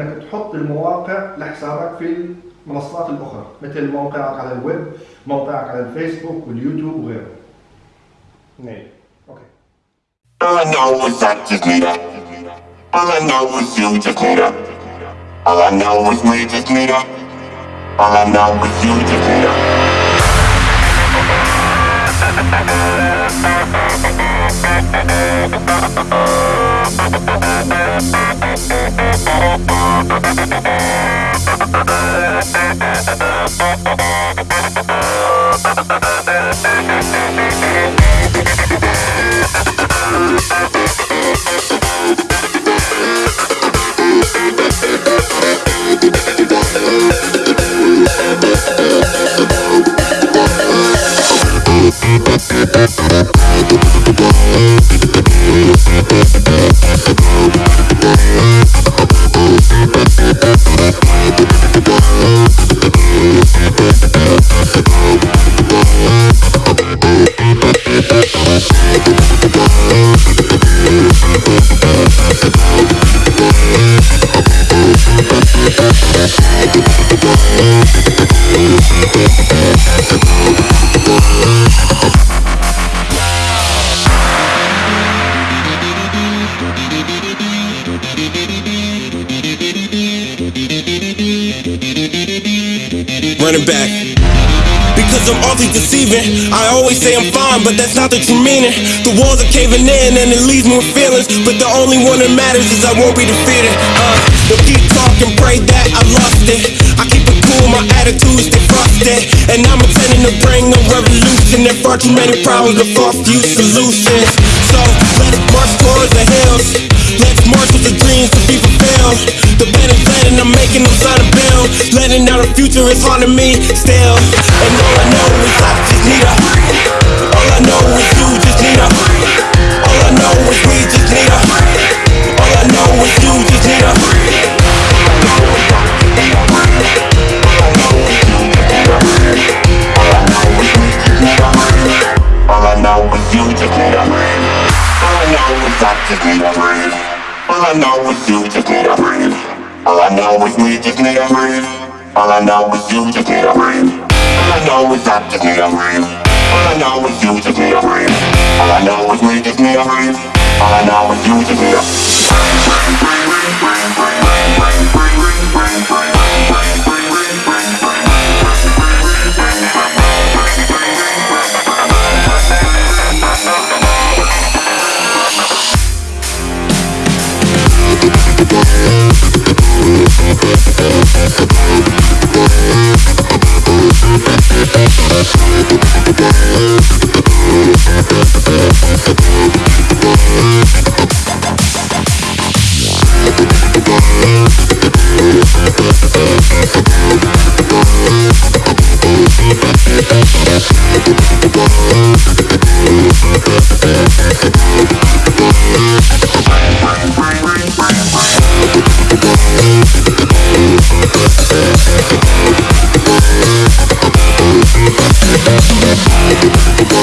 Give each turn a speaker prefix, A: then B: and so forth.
A: انك تحط المواقع لحسابك في المنصات الاخرى مثل موقعك على الويب موقعك على الفيسبوك واليوتيوب وغيره نعم أوكي
B: All I know is I just need her. All I know is you just need her. All I know is we just need her. All I know is you just need Beep, beep, beep.
C: Running back. Because I'm awfully deceiving. I always say I'm fine, but that's not the true meaning. The walls are caving in and it leaves me with feelings. But the only one that matters is I won't be defeated. Uh, they'll keep talking, pray that I lost it. I keep it cool, my attitude stay frosted. And I'm intending to bring a revolution. There far too many problems, but far few solutions. So let us march towards the hills. Let's march with the dreams to be fulfilled. The bed is letting, I'm making them sign a bill. Letting out the future is to me still. And all I know is I just need her. All I know is you just need her. All I know is we just need her. All I know is you just need her.
B: All I know is you just need a. All I know is I just need a breathe. All I know is you just need a breathe. Know is we just need a breathe. All I know is you just need a breathe. All I know is I just need a. All I know is you just need a breathe. All I know is we just need a breathe. All I know is you just need a We'll be right back.